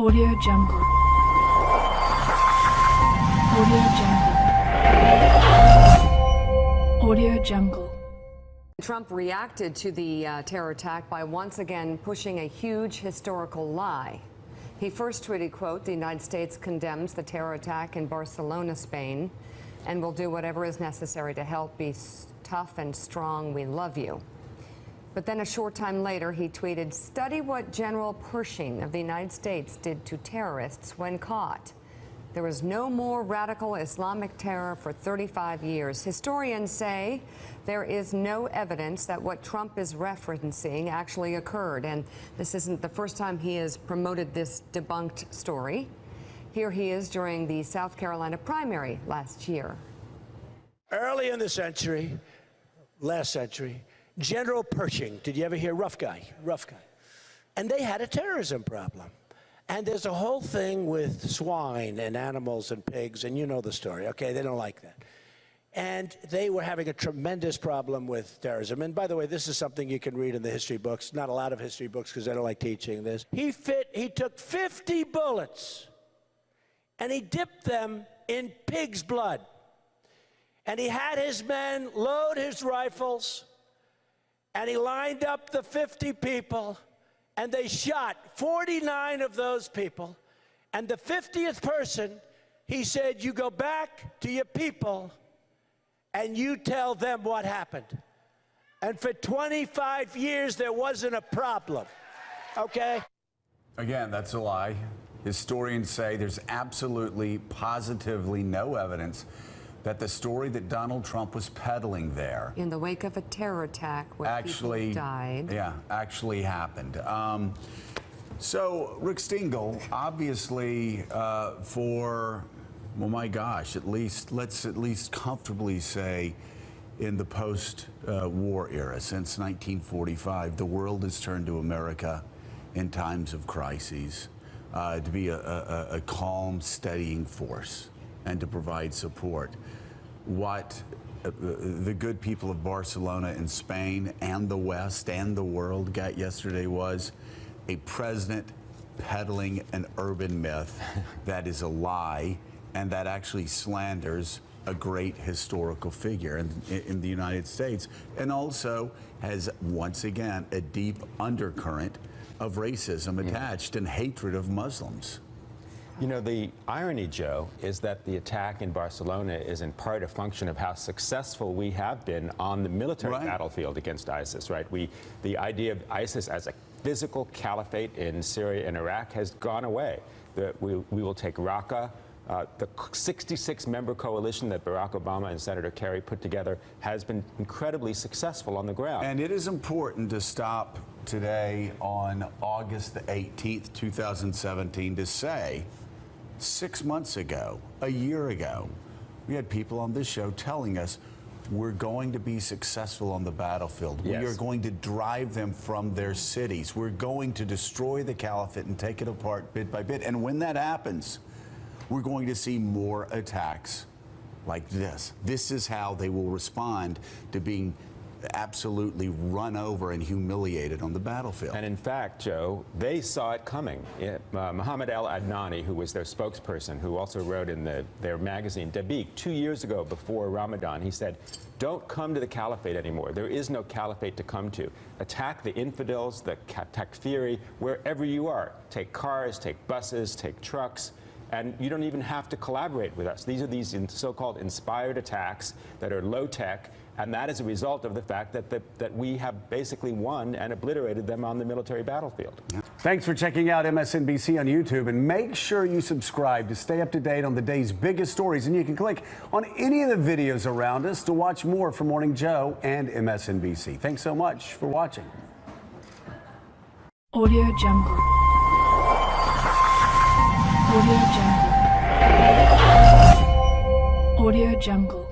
Audio Jungle. Audio Jungle. Audio Jungle. Trump reacted to the uh, terror attack by once again pushing a huge historical lie. He first tweeted, quote, the United States condemns the terror attack in Barcelona, Spain, and will do whatever is necessary to help be tough and strong. We love you. But then a short time later, he tweeted, study what General Pershing of the United States did to terrorists when caught. There was no more radical Islamic terror for 35 years. Historians say there is no evidence that what Trump is referencing actually occurred. And this isn't the first time he has promoted this debunked story. Here he is during the South Carolina primary last year. Early in the century, last century, General Pershing, did you ever hear rough guy? Rough guy. And they had a terrorism problem. And there's a whole thing with swine and animals and pigs, and you know the story, okay? They don't like that. And they were having a tremendous problem with terrorism. And by the way, this is something you can read in the history books. Not a lot of history books because I don't like teaching this. He fit, he took 50 bullets and he dipped them in pig's blood. And he had his men load his rifles and he lined up the 50 people and they shot 49 of those people. And the 50th person, he said, You go back to your people and you tell them what happened. And for 25 years, there wasn't a problem. Okay? Again, that's a lie. Historians say there's absolutely, positively no evidence that the story that Donald Trump was peddling there in the wake of a terror attack where actually died. Yeah, actually happened. Um, so Rick Stengel, obviously, uh, for well, my gosh, at least let's at least comfortably say, in the post-war uh, era, since 1945, the world has turned to America in times of crises uh, to be a, a, a calm, steadying force and to provide support. What uh, the good people of Barcelona and Spain and the West and the world got yesterday was a president peddling an urban myth that is a lie and that actually slanders a great historical figure in, in, the United States and also has once again a deep undercurrent of racism attached and hatred of Muslims. You know, the irony, Joe, is that the attack in Barcelona is in part a function of how successful we have been on the military right. battlefield against ISIS, right? We, the idea of ISIS as a physical caliphate in Syria and Iraq has gone away. The, we, we will take Raqqa, uh, the 66-member coalition that Barack Obama and Senator Kerry put together has been incredibly successful on the ground. And it is important to stop today on August the 18th, 2017, to say six months ago, a year ago, we had people on this show telling us we're going to be successful on the battlefield. Yes. We are going to drive them from their cities. We're going to destroy the caliphate and take it apart bit by bit. And when that happens, we're going to see more attacks like this. This is how they will respond to being absolutely run over and humiliated on the battlefield. And in fact, Joe, they saw it coming. It, uh, Muhammad Al Adnani, who was their spokesperson, who also wrote in the, their magazine, Dabiq, two years ago before Ramadan, he said, don't come to the caliphate anymore. There is no caliphate to come to. Attack the infidels, the takfiri, wherever you are. Take cars, take buses, take trucks and you don't even have to collaborate with us. These are these so-called inspired attacks that are low-tech, and that is a result of the fact that, the, that we have basically won and obliterated them on the military battlefield. Thanks for checking out MSNBC on YouTube, and make sure you subscribe to stay up to date on the day's biggest stories, and you can click on any of the videos around us to watch more from Morning Joe and MSNBC. Thanks so much for watching. Audio Jungle. Audio Jungle. Audio Jungle.